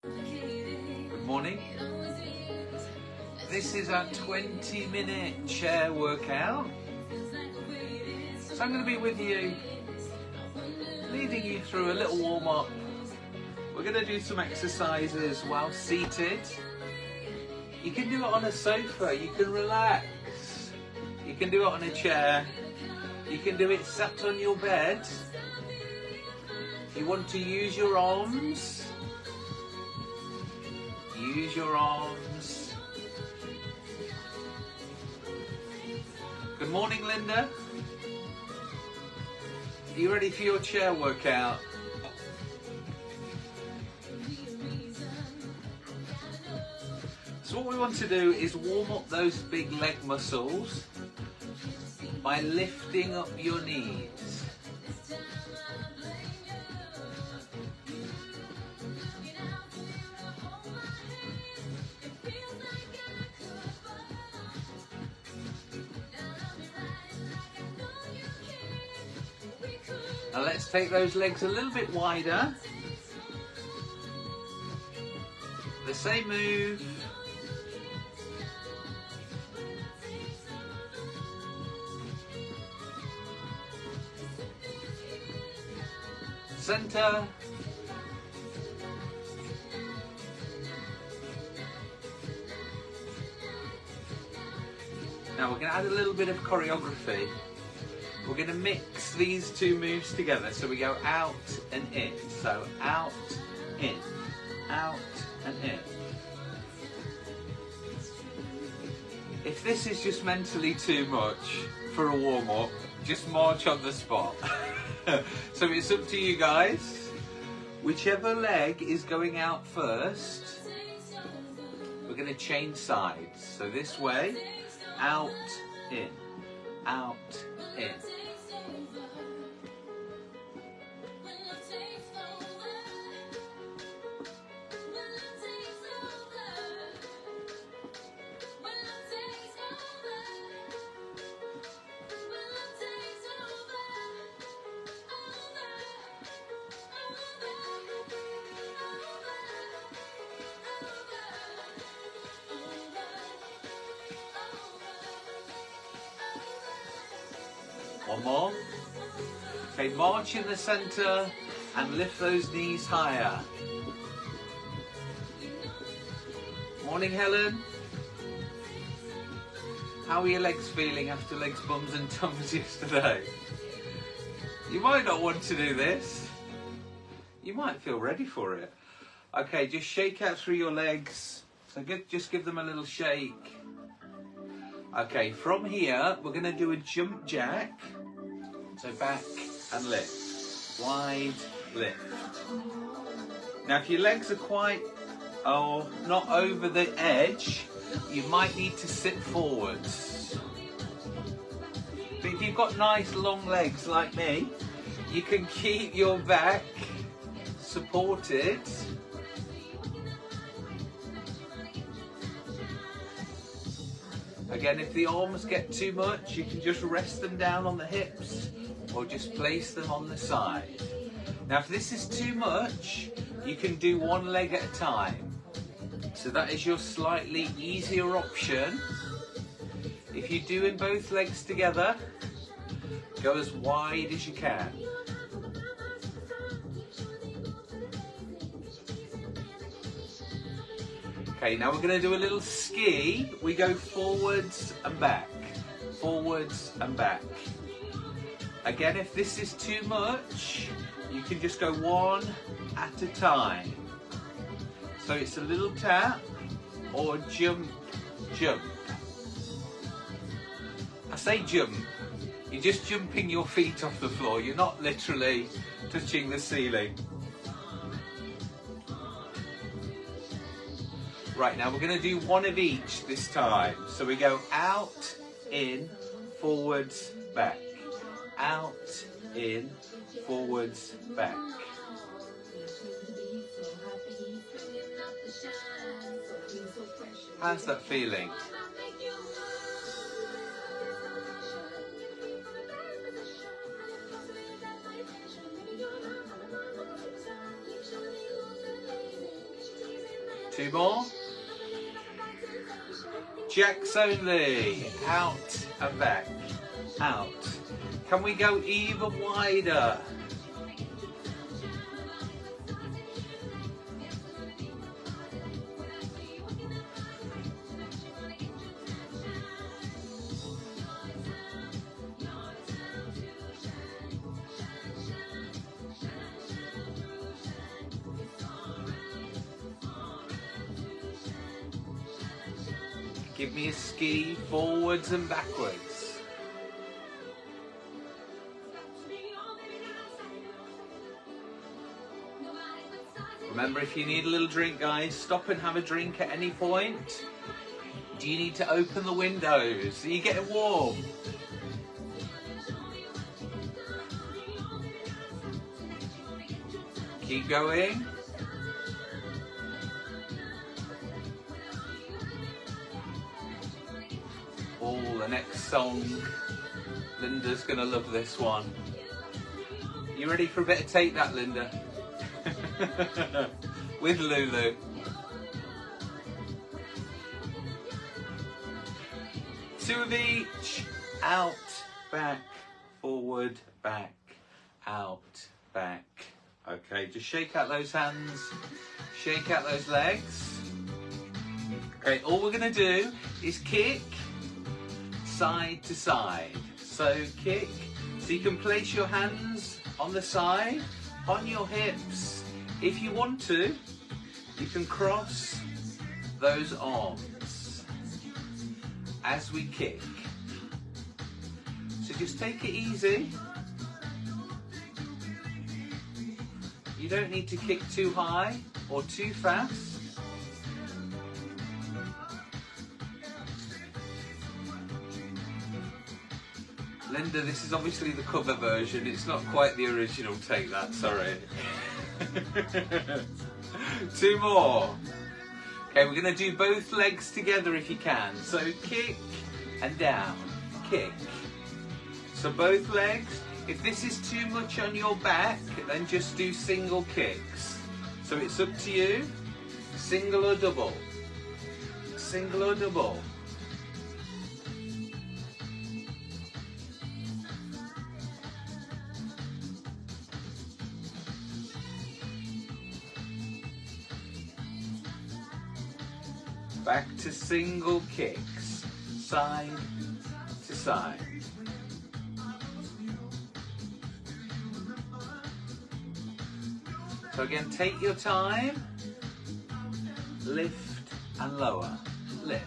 Good morning. This is our 20 minute chair workout. So I'm going to be with you, leading you through a little warm up. We're going to do some exercises while seated. You can do it on a sofa, you can relax. You can do it on a chair. You can do it sat on your bed. You want to use your arms. Use your arms. Good morning, Linda. Are you ready for your chair workout? So what we want to do is warm up those big leg muscles by lifting up your knees. Take those legs a little bit wider. The same move. Center. Now we're going to add a little bit of choreography. We're going to mix these two moves together. So we go out and in. So out, in, out and in. If this is just mentally too much for a warm up, just march on the spot. so it's up to you guys. Whichever leg is going out first, we're going to change sides. So this way, out, in, out, in. One more. Okay, march in the center and lift those knees higher. Morning, Helen. How are your legs feeling after legs, bums and tums yesterday? You might not want to do this. You might feel ready for it. Okay, just shake out through your legs. So give, just give them a little shake. Okay, from here, we're going to do a jump jack. So back and lift. Wide lift. Now, if your legs are quite, oh, not over the edge, you might need to sit forwards. But if you've got nice long legs like me, you can keep your back supported. Again, if the arms get too much, you can just rest them down on the hips or just place them on the side. Now, if this is too much, you can do one leg at a time. So that is your slightly easier option. If you're doing both legs together, go as wide as you can. Okay, now we're going to do a little ski. We go forwards and back, forwards and back. Again, if this is too much, you can just go one at a time. So it's a little tap or jump, jump. I say jump, you're just jumping your feet off the floor. You're not literally touching the ceiling. Right, now we're going to do one of each this time. So we go out, in, forwards, back. Out, in, forwards, back. How's that feeling? Two more. Jacks only. Out and back. Out. Can we go even wider? Give me a ski forwards and backwards. Remember, if you need a little drink, guys, stop and have a drink at any point. Do you need to open the windows? Are you getting warm? Keep going. Oh, the next song. Linda's gonna love this one. You ready for a bit of Take That, Linda? With Lulu. Of each. Out, back, forward, back, out, back. Okay, just shake out those hands. Shake out those legs. Okay, all we're gonna do is kick side to side. So kick, so you can place your hands on the side, on your hips. If you want to, you can cross those arms as we kick. So just take it easy. You don't need to kick too high or too fast. Linda, this is obviously the cover version. It's not quite the original Take That, sorry. Two more. Okay, we're gonna do both legs together if you can. So kick and down, kick. So both legs. If this is too much on your back, then just do single kicks. So it's up to you, single or double. Single or double. To single kicks, side to side. So again, take your time, lift and lower, lift.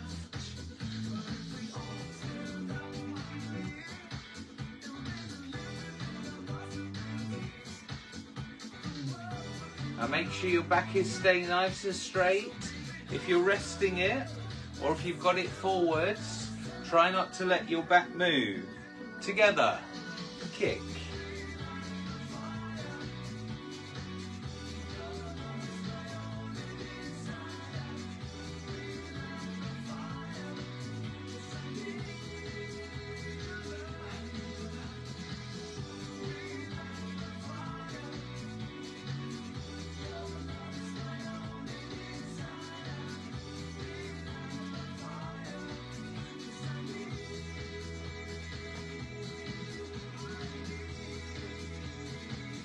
And make sure your back is staying nice and straight. If you're resting it, or if you've got it forwards, try not to let your back move. Together, kick.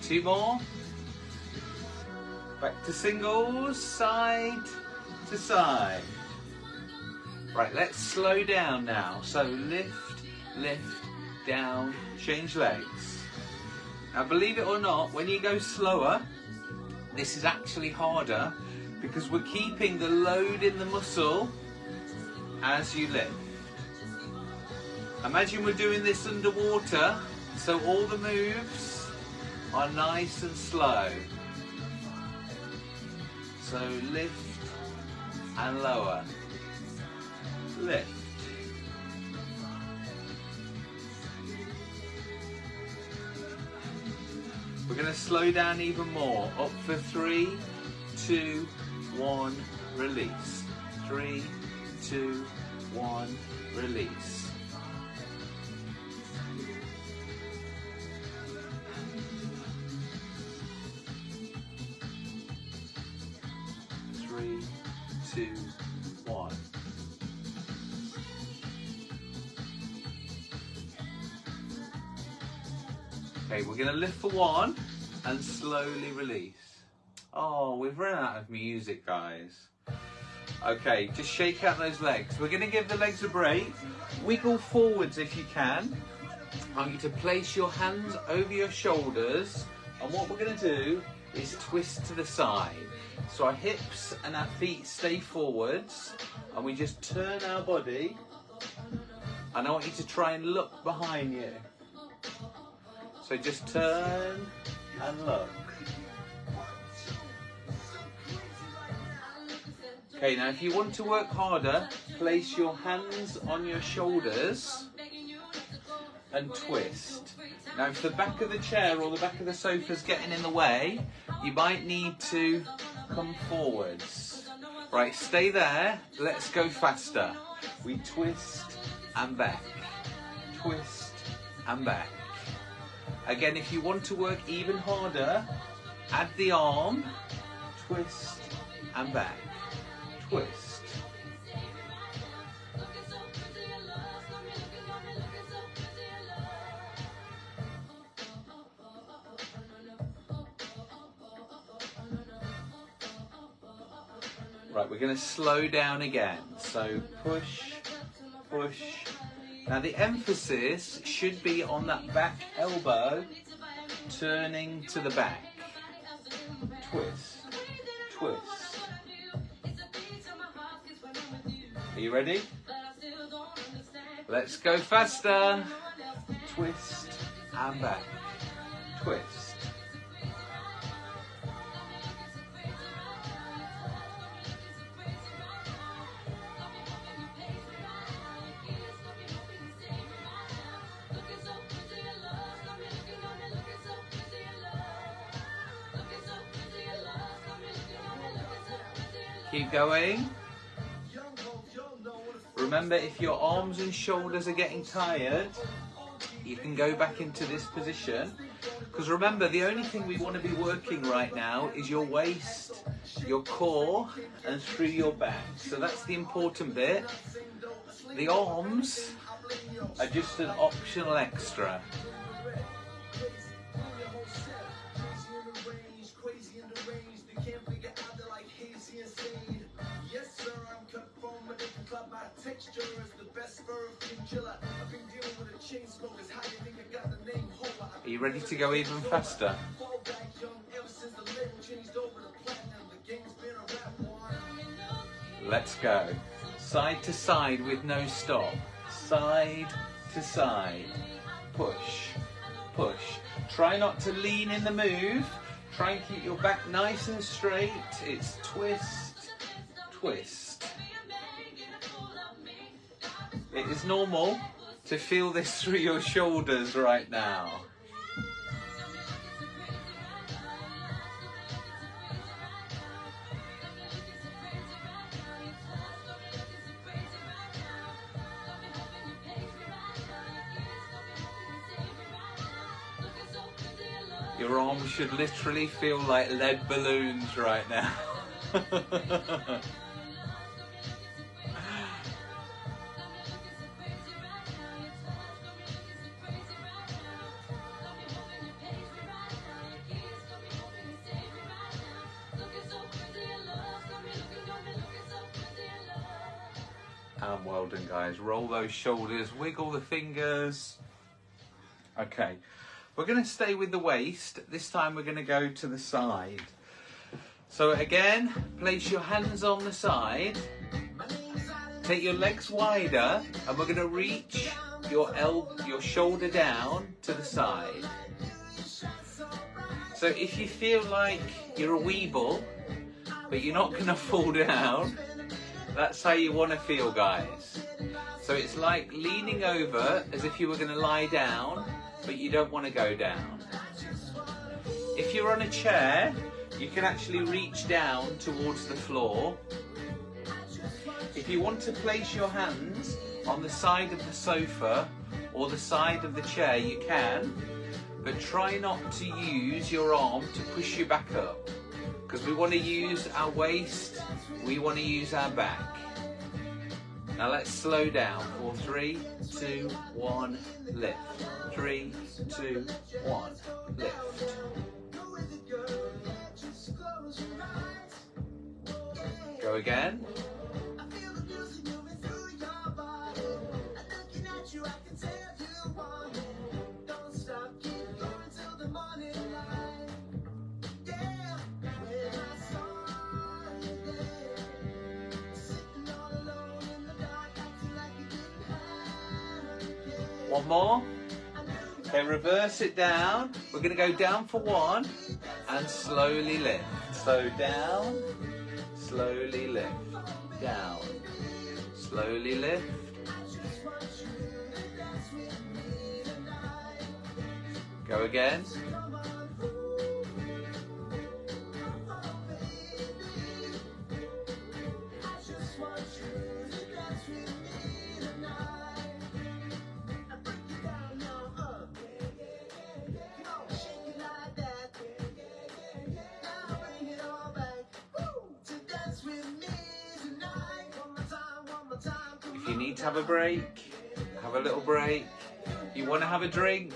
Two more. Back to singles, side to side. Right, let's slow down now. So lift, lift, down, change legs. Now believe it or not, when you go slower, this is actually harder because we're keeping the load in the muscle as you lift. Imagine we're doing this underwater, so all the moves are nice and slow. So lift and lower. Lift. We're going to slow down even more. Up for three, two, one, release. Three, two, one, release. Lift for one and slowly release. Oh, we've run out of music, guys. Okay, just shake out those legs. We're going to give the legs a break. Wiggle forwards if you can. I want you to place your hands over your shoulders. And what we're going to do is twist to the side. So our hips and our feet stay forwards. And we just turn our body. And I want you to try and look behind you. So just turn and look. Okay, now if you want to work harder, place your hands on your shoulders and twist. Now if the back of the chair or the back of the sofa is getting in the way, you might need to come forwards. Right, stay there, let's go faster. We twist and back, twist and back. Again, if you want to work even harder, add the arm, twist and back twist. Right, we're going to slow down again. So push, push. Now the emphasis should be on that back elbow turning to the back. Twist, twist. Are you ready? Let's go faster. Twist and back. Twist. Going. Remember, if your arms and shoulders are getting tired, you can go back into this position. Because remember, the only thing we want to be working right now is your waist, your core, and through your back. So that's the important bit. The arms are just an optional extra. Are you ready to go even faster? Let's go. Side to side with no stop. Side to side. Push, push. Try not to lean in the move. Try and keep your back nice and straight. It's twist, twist. It is normal to feel this through your shoulders right now. Your arms should literally feel like lead balloons right now. done guys. Roll those shoulders, wiggle the fingers. Okay, we're going to stay with the waist. This time we're going to go to the side. So again, place your hands on the side. Take your legs wider and we're going to reach your elbow, your shoulder down to the side. So if you feel like you're a weeble, but you're not going to fall down, that's how you want to feel, guys. So it's like leaning over as if you were going to lie down, but you don't want to go down. If you're on a chair, you can actually reach down towards the floor. If you want to place your hands on the side of the sofa or the side of the chair, you can, but try not to use your arm to push you back up because we want to use our waist, we want to use our back. Now let's slow down for three, two, one, lift. Three, two, one, lift. Go again. One more. Okay, reverse it down. We're going to go down for one and slowly lift. So down, slowly lift. Down, slowly lift. Go again. You need to have a break, have a little break. You want to have a drink,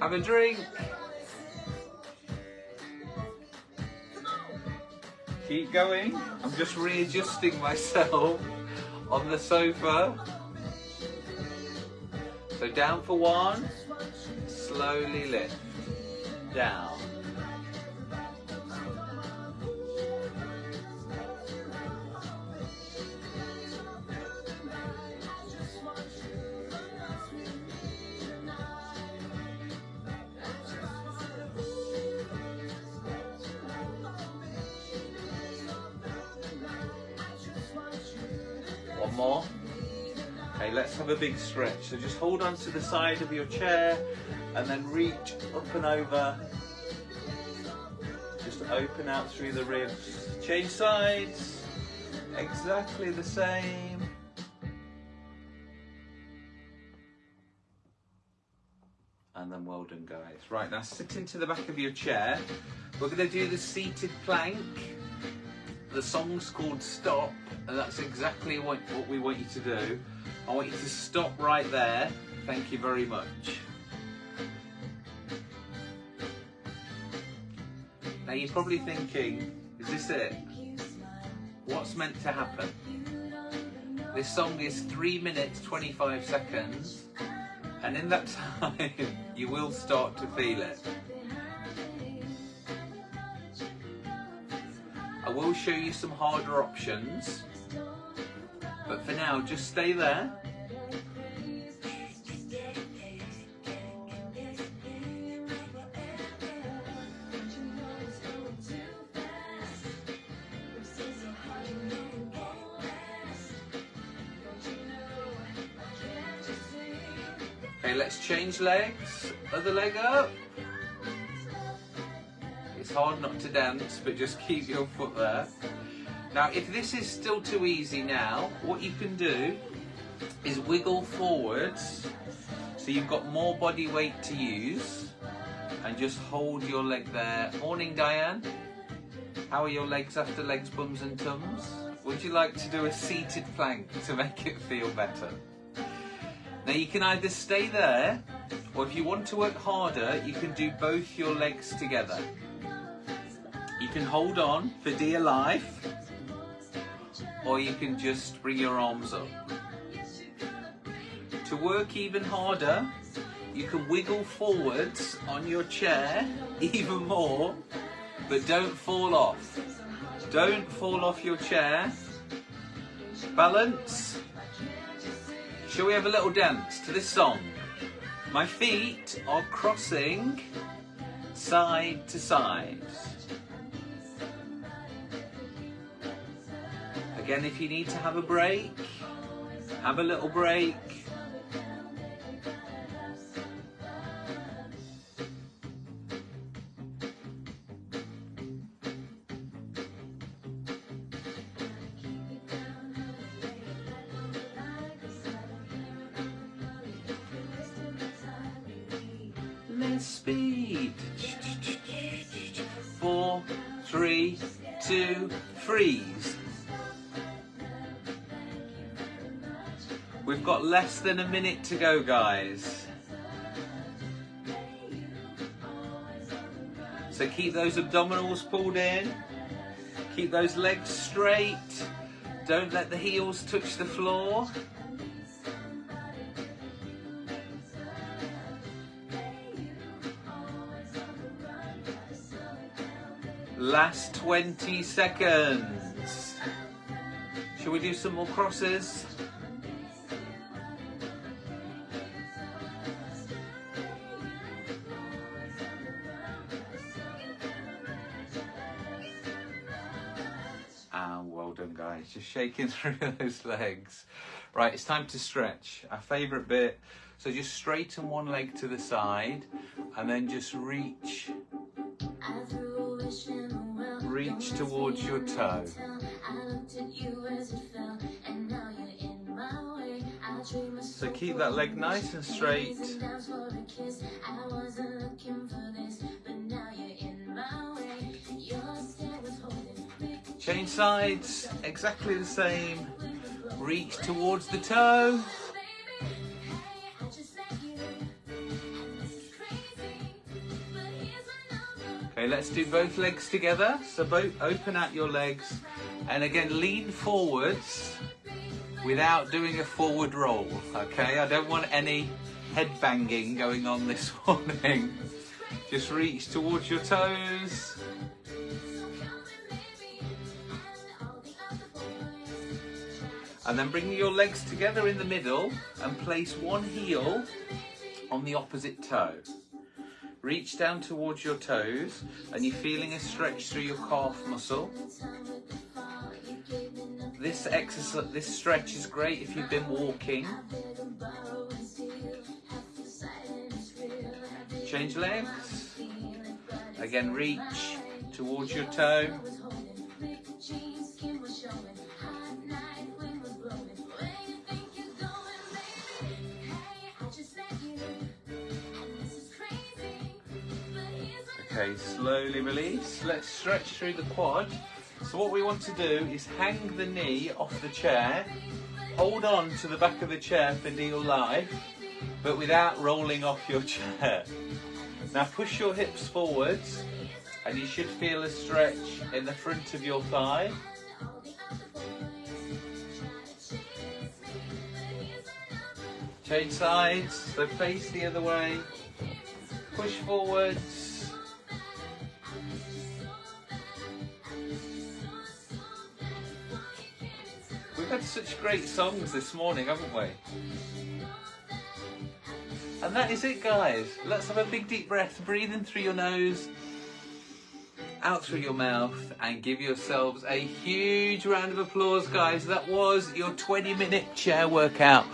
have a drink. Keep going. I'm just readjusting myself on the sofa. So down for one, slowly lift, down. More. Okay, let's have a big stretch. So just hold on to the side of your chair and then reach up and over. Just open out through the ribs. Change sides. Exactly the same. And then well done guys. Right, now sit into the back of your chair. We're going to do the seated plank. The song's called Stop, and that's exactly what, what we want you to do. I want you to stop right there. Thank you very much. Now you're probably thinking, is this it? What's meant to happen? This song is 3 minutes 25 seconds, and in that time you will start to feel it. Will show you some harder options, but for now just stay there. Okay, let's change legs. Other leg up. It's hard not to dance, but just keep your foot there. Now, if this is still too easy now, what you can do is wiggle forwards so you've got more body weight to use and just hold your leg there. Morning, Diane. How are your legs after legs, bums and tums? Would you like to do a seated plank to make it feel better? Now you can either stay there or if you want to work harder, you can do both your legs together. You can hold on for dear life or you can just bring your arms up. To work even harder, you can wiggle forwards on your chair even more, but don't fall off. Don't fall off your chair. Balance. Shall we have a little dance to this song? My feet are crossing side to side. Again, if you need to have a break, have a little break. Speed. Four, three, two, freeze. Less than a minute to go, guys. So keep those abdominals pulled in. Keep those legs straight. Don't let the heels touch the floor. Last 20 seconds. Shall we do some more crosses? Just shaking through those legs. Right, it's time to stretch. Our favourite bit. So just straighten one leg to the side and then just reach reach towards your toe. So keep that leg nice and straight. Change sides, exactly the same. Reach towards the toe. Okay, let's do both legs together. So both open out your legs and again lean forwards without doing a forward roll. Okay, I don't want any head banging going on this morning. Just reach towards your toes. And then bring your legs together in the middle and place one heel on the opposite toe. Reach down towards your toes and you're feeling a stretch through your calf muscle. This exercise, this stretch is great if you've been walking. Change legs. Again, reach towards your toe. Slowly release. Let's stretch through the quad. So what we want to do is hang the knee off the chair, hold on to the back of the chair for dear life, but without rolling off your chair. Now push your hips forwards and you should feel a stretch in the front of your thigh. Change sides, so face the other way, push forwards, such great songs this morning, haven't we? And that is it, guys. Let's have a big deep breath, breathing through your nose, out through your mouth, and give yourselves a huge round of applause, guys. That was your 20 minute chair workout.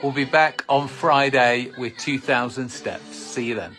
We'll be back on Friday with 2,000 steps. See you then.